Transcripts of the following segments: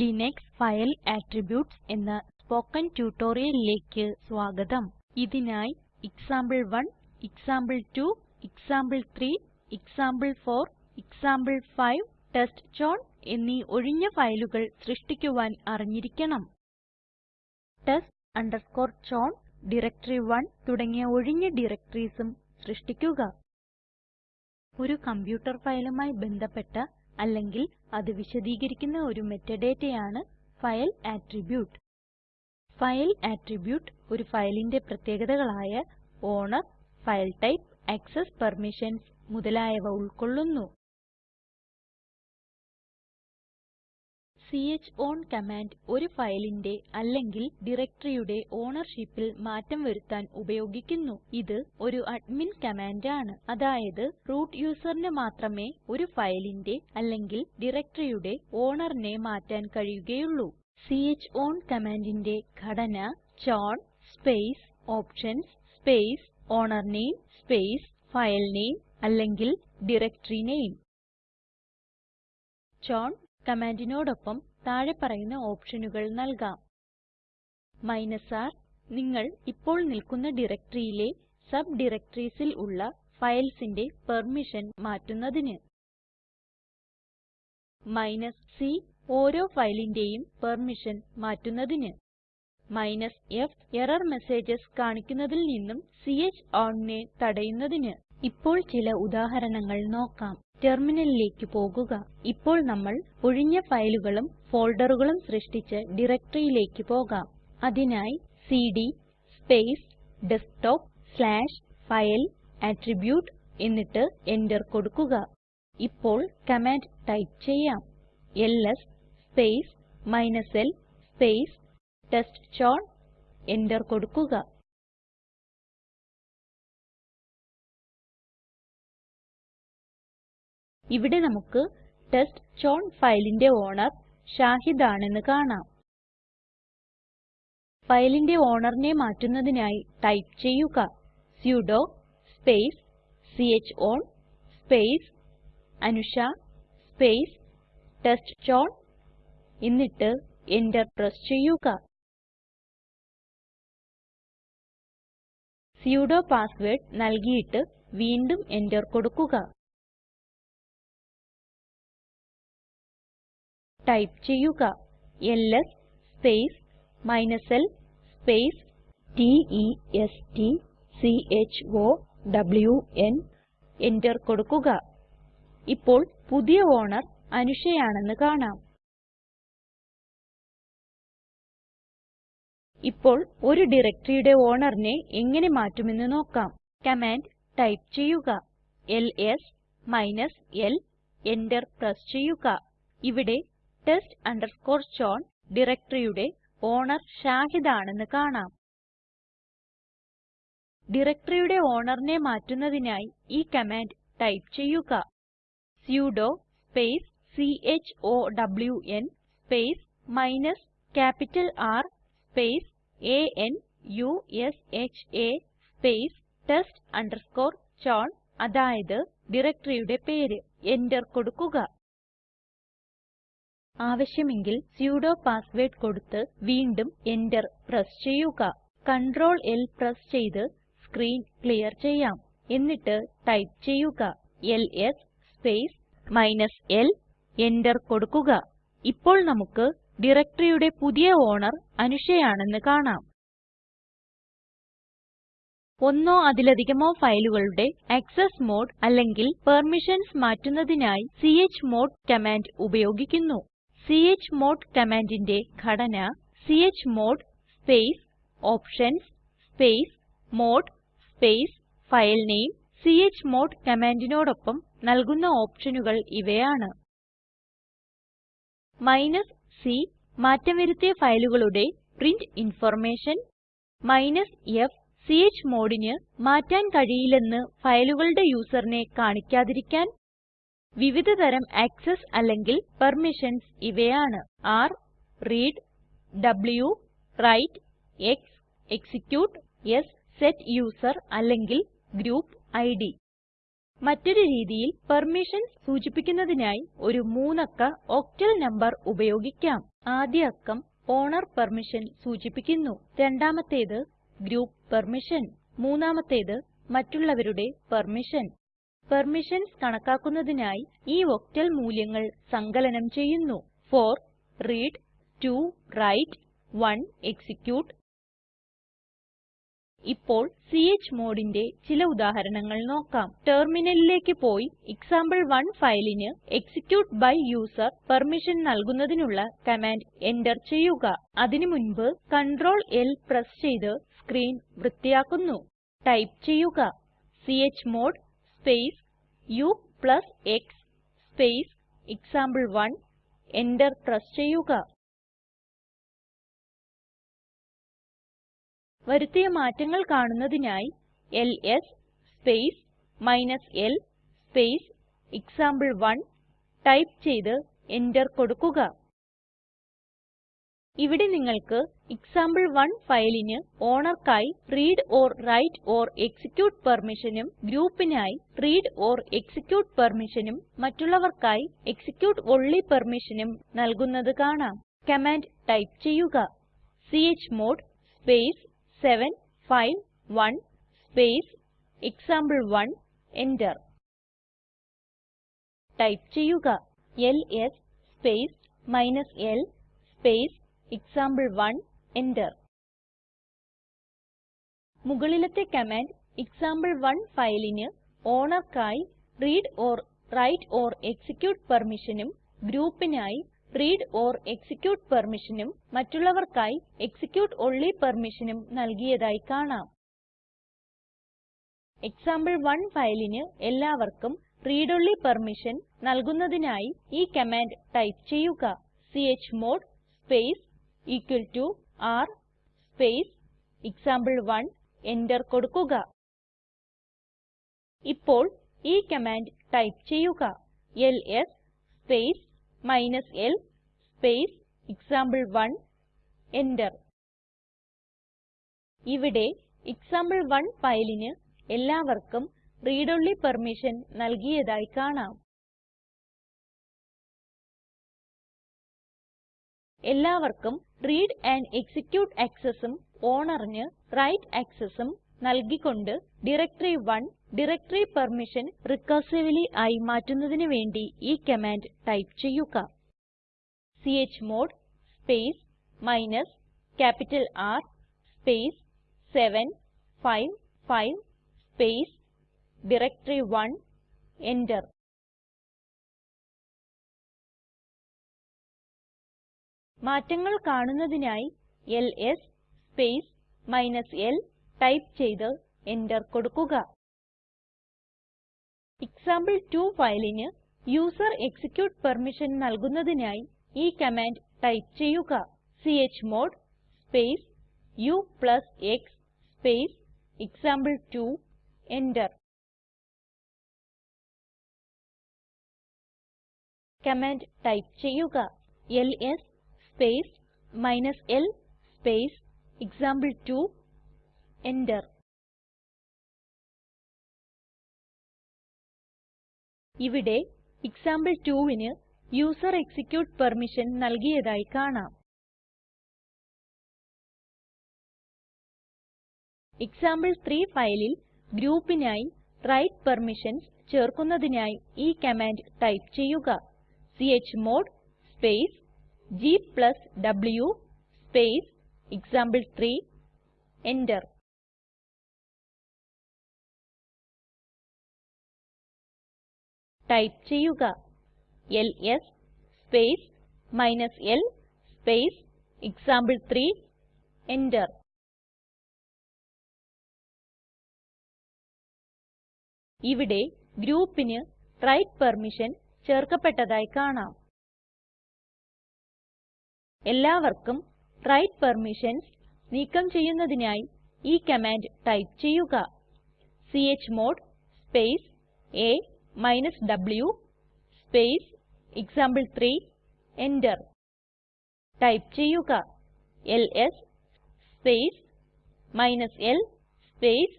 Linux file attributes എന്ന spoken ട്യൂട്ടോറിയലിലേക്ക് സ്വാഗതം. ഇതിനായി എക്സാംപിൾ1 എക്സാംപിൾ2 എക്സാംപിൾ3 എക്സാംപിൾ4 എക്സാംപിൾ5 ടെസ്റ്റ്ചൌൺ എന്നീ ഒഴിഞ്ഞ ഫയലുകൾ സൃഷ്ടിക്കുവാൻ അറിഞ്ഞിരിക്കണം. test chown ഡയറക്ടറി1 തുടങ്ങിയ ഒഴിഞ്ഞ ഡയറക്ടറീസും സൃഷ്ടിക്കുക. ഒരു കമ്പ്യൂട്ടർ ഫയലുമായി ബന്ധപ്പെട്ട അല്ലെങ്കിൽ അത് വിശദീകരിക്കുന്ന ഒരു metadataയാണ് ഫയൽ ആട്രിബ്യൂട്ട് ഫയൽ ആട്രിബ്യൂട്ട് ഒരു ഫയലിന്റെ പ്രത്യേകതകളായ owner file type access permissions മുതലായവ ഉൾക്കൊള്ളുന്നു. ചോൺ കമാൻഡ് ഒരു ഫയലിന്റെ അല്ലെങ്കിൽ ഡയറക്ടറിയുടെ ownershipൽ മാറ്റം വരുത്താൻ ഉപയോഗിക്കുന്നു. ഇത് ഒരു അഡ്മിൻ കമാൻഡ് ആണ്. അതായത് റൂട്ട് യൂസറിന് മാത്രമേ ഒരു ഫയലിന്റെ അല്ലെങ്കിൽ directoryയുടെ ownerനെ മാറ്റാൻ കഴിയുകയുള്ളൂ. ചോൺ കമാൻഡിന്റെ ഘടന chown space options space name space name അല്ലെങ്കിൽ ഡയറക്ടറി നാമെ ചോൺ കമാൻഡിനോടൊപ്പം താഴെ പറയുന്ന ഓപ്ഷനുകൾ നൽകാം. r നിങ്ങൾ ഇപ്പോൾ നിൽക്കുന്ന ഡയറക്ടറിയിലെ സബ് directoriesൽ ഉള്ള ഫയൽസിന്റെ പെർമിഷൻ മാറ്റുന്നതിന്. c ഓരോ ഫയലിന്റെയും പെർമിഷൻ മാറ്റുന്നതിന്. f എറർ മെസേജസ് കാണിക്കുന്നതിൽ നിന്നും chownനെ തടയുന്നതിന്. ഇപ്പോൾ ചില ഉദാഹരണങ്ങൾ നോക്കാം. ടെർമിനലിലേക്ക് പോകുക. ഇപ്പോൾ നമ്മൾ ഒഴിഞ്ഞ ഫയലുകളും ഫോൾഡറുകളും സൃഷ്ടിച്ച ഡയറക്ടറിയിലേക്ക് പോകാം. അതിനായി CD space desktop slash file attribute എന്നിട്ട് എന്റർ കൊടുക്കുക. ഇപ്പോൾ കമാൻഡ് ടൈപ്പ് ചെയ്യാം. LS space l space test chown enter കൊടുക്കുക. ഇവിടെ നമുക്ക് ടെസ്റ്റ്ചൌൺ ഫയലിന്റെ ഓണർ ഷാഹിദ് ആണെന്ന് കാണാം. ഫയലിന്റെ ownerനെ മാറ്റുന്നതിനായി ടൈപ്പ് ചെയ്യുക. sudo space chown space Anusha space test chown എന്നിട്ട് എന്റർ പ്രസ് ചെയ്യുക. സുഡോ പാസ്വേർഡ് നൽകിയിട്ട് വീണ്ടും എന്റർ കൊടുക്കുക. ടൈപ്പ് ചെയ്യുക LS space l space t e s t c h o w N enter കൊടുക്കുക. ഇപ്പോൾ പുതിയ ഓണർ അനുഷ ആണെന്ന് കാണാം. ഇപ്പോൾ ഒരു ഡയറക്ടറിയുടെ ownerനെ എങ്ങനെ മാറ്റുമെന്ന് നോക്കാം. കമാൻഡ് ടൈപ്പ് ചെയ്യുക. എൽഎസ് l എന്റർ പ്രസ് ചെയ്യുക. ഇവിടെ test chown ഡയറക്ടറിയുടെ ഓണർ ഷാഹിദ് ആണെന്ന് കാണാം. ഡയറക്ടറിയുടെ ownerനെ മാറ്റുന്നതിനായി ഈ കമാൻഡ് ടൈപ്പ് ചെയ്യുക. Sudo space c space o w N space minus capital R space a n u s h space test chown അതായത് ഡയറക്ടറിയുടെ പേര്. എന്റർ കൊടുക്കുക. ആവശ്യമെങ്കിൽ സുഡോ പാസ്വേർഡ് കൊടുത്ത് വീണ്ടും എന്റർ പ്രസ് ചെയ്യുക. കൺട്രോൾ L പ്രസ് ചെയ്ത് സ്ക്രീൻ ക്ലിയർ ചെയ്യാം. എന്നിട്ട് ടൈപ്പ് ചെയ്യുക. LS space minus l enter കൊടുക്കുക. ഇപ്പോൾ നമുക്ക് ഡയറക്ടറിയുടെ പുതിയ ഓണർ അനുഷ ആണെന്ന് കാണാം. ഒന്നോ അതിലധികമോ ഫയലുകളുടെ ആക്സസ് മോഡ് അല്ലെങ്കിൽ പെർമിഷൻസ് മാറ്റുന്നതിനായി ച്മോഡ് കമാൻഡ് ഉപയോഗിക്കുന്നു. ച്മോഡ് കമാൻഡിന്റെ ഘടന chmod space options space mode space file name chmod കമാൻഡിനോടൊപ്പം നൽകുന്ന ഓപ്ഷനുകൾ ഇവയാണ്. c മാറ്റം വരുത്തിയ ഫയലുകളുടെ പ്രിന്റ് ഇൻഫർമേഷൻ. f chmodന് മാറ്റാൻ കഴിയില്ലെന്ന് ഫയലുകളുടെ യൂസറിനെ കാണിക്കാതിരിക്കാൻ വിവിധ തരം ആക്സസ് അല്ലെങ്കിൽ പെർമിഷൻസ് ഇവയാണ്. r read w write x execute s set user അല്ലെങ്കിൽ ഗ്രൂപ്പ് ഇഡ് മറ്റൊരു രീതിയിൽ പെർമിഷൻസ് സൂചിപ്പിക്കുന്നതിനായി ഒരു മൂന്നക്ക ഓക്ടൽ നമ്പർ ഉപയോഗിക്കാം. ആദ്യ അക്കം ഓണർ പെർമിഷൻ സൂചിപ്പിക്കുന്നു. രണ്ടാമത്തേത് ഗ്രൂപ്പ് പെർമിഷൻ. മൂന്നാമത്തേത് മറ്റുള്ളവരുടെ പെർമിഷൻ. പെർമിഷൻസ് കണക്കാക്കുന്നതിനായി ഈ ഒക്ടൽ മൂല്യങ്ങൾ സങ്കലനം ചെയ്യുന്നു. 4 റീഡ് 2 റൈറ്റ് 1 എക്സിക്യൂട്ട്. ഇപ്പോൾ chmodന്റെ ചില ഉദാഹരണങ്ങൾ നോക്കാം. ടെർമിനലിലേക്ക് പോയി എക്സാംപിൾ1 ഫയലിന് എക്സിക്യൂട്ട് ബൈ യൂസർ പെർമിഷൻ നൽകുന്നതിനുള്ള കമാൻഡ് എന്റർ ചെയ്യുക. അതിന് മുൻപ് കൺട്രോൾ L പ്രസ് ചെയ്ത് സ്ക്രീൻ വൃത്തിയാക്കുന്നു. ടൈപ്പ് ചെയ്യുക. Chmod space u x space example one enter press ചെയ്യുക. വരുത്തിയ മാറ്റങ്ങൾ കാണുന്നതിനായി LS space l space example one type ചെയ്ത് എന്റർ കൊടുക്കുക. ഇവിടെ നിങ്ങൾക്ക് എക്സാംപിൾ1 ഫയലിന് ഓണർക്കായി read or write or execute പെർമിഷനും ഗ്രൂപ്പിനായി റീഡ് ഓർ എക്സിക്യൂട്ട് പെർമിഷനും മറ്റുള്ളവർക്കായി എക്സിക്യൂട്ട് ഓൺലി പെർമിഷനും നൽകുന്നത് കാണാം. കമാൻഡ് ടൈപ്പ് ചെയ്യുക. Chmod space 751 space example one enter. Type ചെയ്യുക. LS space l space example one enter മുകളിലത്തെ കമാൻഡ് എക്സാംപിൾ1 ഫയലിന് ownerക്കായി read or write or execute permissionഉം ഗ്രൂപ്പിനായി റീഡ് ഓർ എക്സിക്യൂട്ട് permissionഉം മറ്റുള്ളവർക്കായി എക്സിക്യൂട്ട് ഓൺലി permissionഉം നൽകിയതായി കാണാം. എക്സാംപിൾ1 ഫയലിന് എല്ലാവർക്കും റീഡ് ഓൺലി പെർമിഷൻ നൽകുന്നതിനായി ഈ കമാൻഡ് ടൈപ്പ് ചെയ്യുക. Chmod space equal to r space example one enter കൊടുക്കുക. ഇപ്പോൾ ഈ കമാൻഡ് ടൈപ്പ് ചെയ്യുക. LS space l space example one enter ഇവിടെ എക്സാംപിൾ1 ഫയലിന് എല്ലാവർക്കും റീഡ് ഓൺലി പെർമിഷൻ നൽകിയതായി കാണാം. എല്ലാവർക്കും റീഡ് ആൻഡ് എക്സിക്യൂട്ട് accessഉം ഓണറിന് റൈറ്റ് accessഉം നൽകിക്കൊണ്ട് directory one directory permission recursively ആയി മാറ്റുന്നതിന് വേണ്ടി ഈ കമാൻഡ് ടൈപ്പ് ചെയ്യുക. Chmod space minus capital R space 755 space directory one enter മാറ്റങ്ങൾ കാണുന്നതിനായി എൽഎസ് സ്പേസ് l ടൈപ്പ് ചെയ്ത് എന്റർ കൊടുക്കുക. എക്സാംപിൾ2 ഫയലിന് യൂസർ എക്സിക്യൂട്ട് പെർമിഷൻ നൽകുന്നതിനായി ഈ കമാൻഡ് ടൈപ്പ് ചെയ്യുക. Chmod space ux space example two enter. Command type ചെയ്യുക. LS space l space example two enter. ഇവിടെ example2ന് യൂസർ എക്സിക്യൂട്ട് പെർമിഷൻ നൽകിയതായി കാണാം. എക്സാംപിൾ3 ഫയലിൽ ഗ്രൂപ്പിനായി റൈറ്റ് പെർമിഷൻസ് ചേർക്കുന്നതിനായി ഈ കമാൻഡ് ടൈപ്പ് ചെയ്യുക. Chmod space gw space example three enter type ചെയ്യുക. LS space l space example three enter. ഇവിടെ ഗ്രൂപ്പിന് റൈറ്റ് പെർമിഷൻ ചേർക്കപ്പെട്ടതായി കാണാം. എല്ലാവർക്കും റൈറ്റ് പെർമിഷൻസ് നീക്കം ചെയ്യുന്നതിനായി ഈ കമാൻഡ് ടൈപ്പ് ചെയ്യുക. Chmod space a w space example three enter type ചെയ്യുക. LS space l space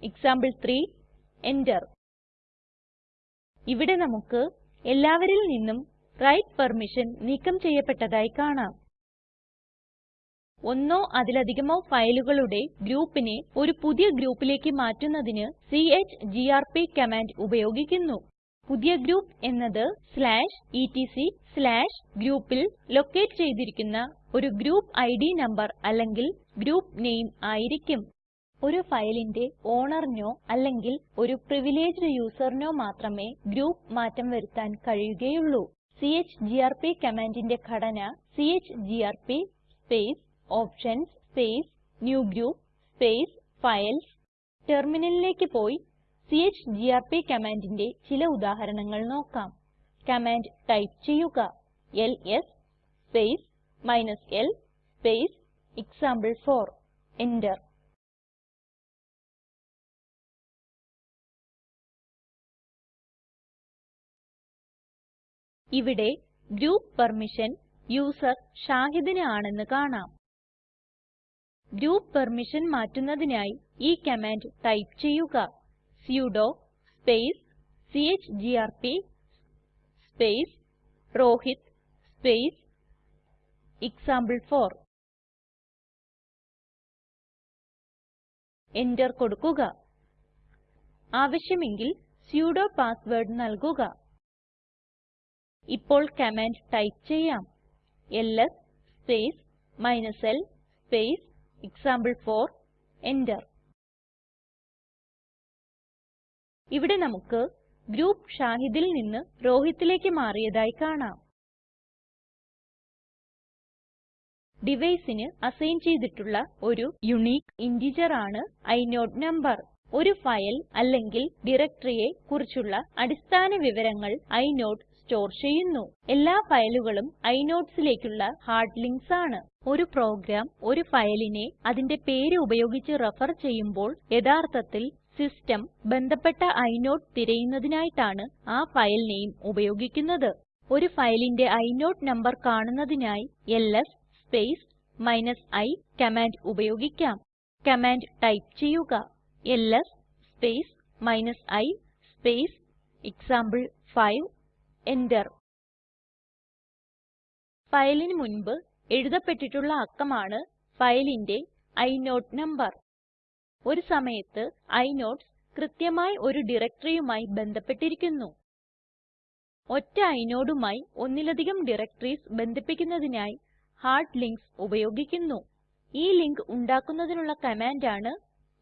example three enter. ഇവിടെ നമുക്ക് എല്ലാവരിൽ നിന്നും റൈറ്റ് പെർമിഷൻ നീക്കം ചെയ്യപ്പെട്ടതായി കാണാം. ഒന്നോ അതിലധികമോ ഫയലുകളുടെ ഗ്രൂപ്പിനെ ഒരു പുതിയ ഗ്രൂപ്പിലേക്ക് മാറ്റുന്നതിന് ചിഗിആർപി കമാൻഡ് ഉപയോഗിക്കുന്നു. പുതിയ ഗ്രൂപ്പ് എന്നത് etcgroupൽ ലൊക്കേറ്റ് ചെയ്തിരിക്കുന്ന ഒരു ഗ്രൂപ്പ് ഇഡ് നമ്പർ അല്ലെങ്കിൽ ഗ്രൂപ്പ് നെയിം ആയിരിക്കും. ഒരു ഫയലിന്റെ ownerനോ അല്ലെങ്കിൽ ഒരു പ്രിവിലേജ്ഡ് യൂസറിനോ മാത്രമേ ഗ്രൂപ്പ് മാറ്റം വരുത്താൻ കഴിയുകയുള്ളൂ. ചിഗിആർപി കമാൻഡിന്റെ ഘടന chgrp space options space new group space files ടെർമിനലിലേക്ക് പോയി ചിഗിആർപി കമാൻഡിന്റെ ചില ഉദാഹരണങ്ങൾ നോക്കാം. കമാൻഡ് ടൈപ്പ് ചെയ്യുക LS space l space example four enter ഇവിടെ ഗ്രൂപ്പ് പെർമിഷൻ യൂസർ ഷാഹിദിന് ആണെന്ന് കാണാം. ഗ്രൂപ്പ് പെർമിഷൻ മാറ്റുന്നതിനായി ഈ കമാൻഡ് ടൈപ്പ് ചെയ്യുക. Sudo space chgrp space Rohit space example four enter കൊടുക്കുക. ആവശ്യമെങ്കിൽ sudo പാസ് വേർഡ് നൽകുക. ഇപ്പോൾ കമാൻഡ് ടൈപ്പ് ചെയ്യാം. ls space l space example4 enter. ഇവിടെ നമുക്ക് ഗ്രൂപ്പ് ഷാഹിദിൽ നിന്ന് രോഹിത്തിലേക്ക് മാറിയതായി കാണാം. ഡിവൈസിന് അസൈൻ ചെയ്തിട്ടുള്ള ഒരു യൂണിക്ക് ഇന്റിജർ ആണ് ഇനോട് നംബർ ഒരു ഫയൽ അല്ലെങ്കിൽ ഡയറക്ടറിയെ കുറിച്ചുള്ള അടിസ്ഥാന വിവരങ്ങൾ ഇനോട് സ്റ്റോർ ചെയ്യുന്നു. എല്ലാ ഫയലുകളും inodesലേക്കുള്ള ഹാർഡ് ലിങ്ക്സ് ആണ്. ഒരു പ്രോഗ്രാം ഒരു ഫയലിനെ അതിന്റെ പേര് ഉപയോഗിച്ച് റെഫർ ചെയ്യുമ്പോൾ യഥാർത്ഥത്തിൽ സിസ്റ്റം ബന്ധപ്പെട്ട ഇനോട് തിരയുന്നതിനായിട്ടാണ് ആ ഫയൽ നെയിം ഉപയോഗിക്കുന്നത്. ഒരു ഫയലിന്റെ ഇനോട് നമ്പർ കാണുന്നതിനായി എൽഎസ് സ്പേസ് i കമാൻഡ് ഉപയോഗിക്കാം. കമാൻഡ് ടൈപ്പ് ചെയ്യുക. LS space i space example five enter ഫയലിന് മുൻപ് എഴുതപ്പെട്ടിട്ടുള്ള അക്കമാണ് ഫയലിന്റെ ഇനോട് നമ്പർ. ഒരു സമയത്ത് inodes കൃത്യമായി ഒരു directoryയുമായി ബന്ധപ്പെട്ടിരിക്കുന്നു. ഒറ്റ inodeമായി ഒന്നിലധികം ഡയറക്ടറീസ് ബന്ധിപ്പിക്കുന്നതിനായി ഹാർഡ് ലിങ്ക്സ് ഉപയോഗിക്കുന്നു. ഈ ലിങ്ക് ഉണ്ടാക്കുന്നതിനുള്ള കമാൻഡ് ആണ്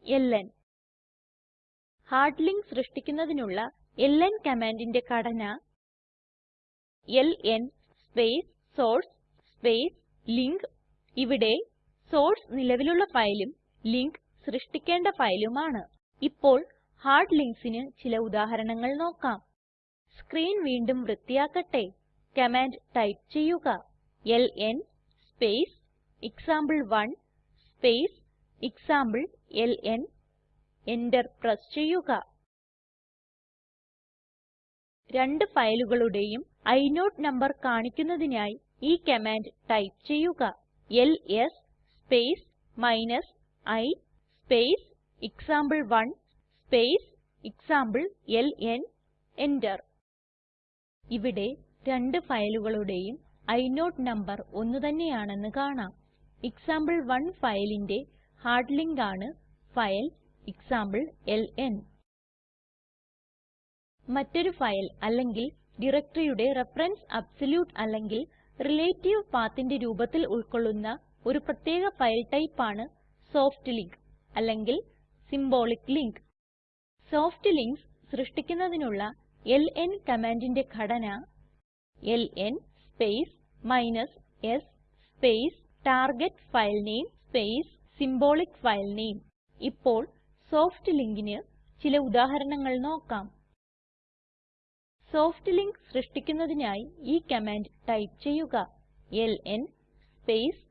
എൽഎൻ ഹാർഡ് ലിങ്ക് സൃഷ്ടിക്കുന്നതിനുള്ള എൽഎൻ കമാൻഡിന്റെ ഘടന LN space source space link ഇവിടെ സോർസ് നിലവിലുള്ള ഫയലും ലിങ്ക് സൃഷ്ടിക്കേണ്ട ഫയലുമാണ്. ഇപ്പോൾ ഹാർഡ് linksന് ചില ഉദാഹരണങ്ങൾ നോക്കാം. സ്ക്രീൻ വീണ്ടും വൃത്തിയാക്കട്ടെ. കമാൻഡ് ടൈപ്പ് ചെയ്യുക. ln space example one space example LN enter press ചെയ്യുക. രണ്ട് ഫയലുകളുടെയും ഇനോട് നമ്പർ കാണിക്കുന്നതിനായി ഈ കമാൻഡ് ടൈപ്പ് ചെയ്യുക. LS space i space example one space example LN enter. ഇവിടെ രണ്ട് ഫയലുകളുടെയും ഇനോട് നമ്പർ ഒന്നുതന്നെയാണെന്ന് കാണാം. എക്സാംപിൾ1 ഫയലിന്റെ ഹാർഡ് ലിങ്ക് ആണ് ഫയൽ എക്സാംപ്ലെൽൻ മറ്റൊരു ഫയൽ അല്ലെങ്കിൽ ഡയറക്ടറിയുടെ റഫറൻസ് അബ്സല്യൂട്ട് അല്ലെങ്കിൽ റിലേറ്റീവ് pathന്റെ രൂപത്തിൽ ഉൾക്കൊള്ളുന്ന ഒരു പ്രത്യേക ഫയൽ ടൈപ്പ് ആണ് സോഫ്റ്റ് ലിങ്ക് അല്ലെങ്കിൽ സിംബോളിക് ലിങ്ക് സോഫ്റ്റ് ലിങ്ക്സ് സൃഷ്ടിക്കുന്നതിനുള്ള എൽഎൻ കമാൻഡിന്റെ ഘടന LN space s space file name space symbolic filename ഇപ്പോൾ സോഫ്റ്റ് linkന് ചില ഉദാഹരണങ്ങൾ നോക്കാം. സോഫ്റ്റ് ലിങ്ക് സൃഷ്ടിക്കുന്നതിനായി ഈ കമാൻഡ് ടൈപ്പ് ചെയ്യുക. LN space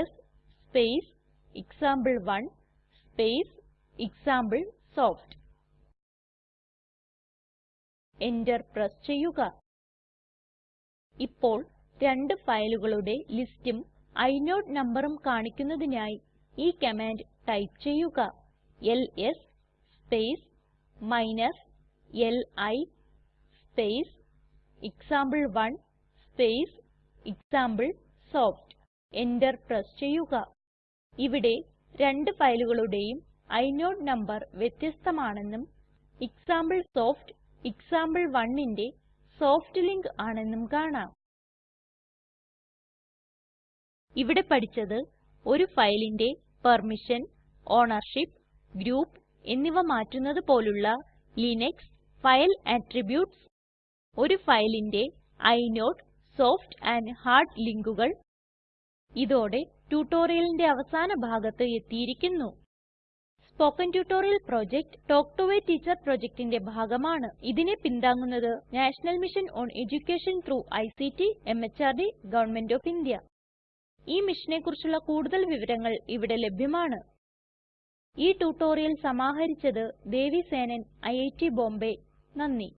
s space example one space example soft enter press ചെയ്യുക. ഇപ്പോൾ രണ്ട് ഫയലുകളുടെ ലിസ്റ്റും ഇനോട് നമ്പറും കാണിക്കുന്നതിനായി ഈ കമാൻഡ് ടൈപ്പ് ചെയ്യുക. LS space li space example one space example soft enter press ചെയ്യുക. ഇവിടെ രണ്ട് ഫയലുകളുടേയും ഇനോട് നമ്പർ വ്യത്യസ്തമാണെന്നും എക്സാംപിൾസോഫ്റ്റ് example1ന്റെ സോഫ്റ്റ് ലിങ്ക് ആണെന്നും കാണാം. ഇവിടെ പഠിച്ചത് ഒരു ഫയലിന്റെ പെർമിഷൻ ഓണർഷിപ്പ് ഗ്രൂപ്പ് എന്നിവ മാറ്റുന്നത് പോലുള്ള ലിനക്സ് ഫയൽ അട്രിബ്യൂട്ട്സ് ഒരു ഫയലിന്റെ ഇനോട് സോഫ്റ്റ് ആൻഡ് ഹാർഡ് ലിങ്കുകൾ ഇതോടെ ട്യൂട്ടോറിയലിന്റെ അവസാന ഭാഗത്ത് എത്തിയിരിക്കുന്നു. Spoken tutorial project talk to a teacher പ്രൊജക്റ്റിന്റെ ഭാഗമാണ്. ഇതിനെ പിന്താങ്ങുന്നത് national mission on education through ICT MHRD government of India. ഈ മിഷനെ കുറിച്ചുള്ള കൂടുതൽ വിവരങ്ങൾ ഇവിടെ ലഭ്യമാണ്. ഈ ട്യൂട്ടോറിയൽ സമാഹരിച്ചത് ദേവി സേനൻ ഐറ്റ് ബോംബേ. നന്ദി.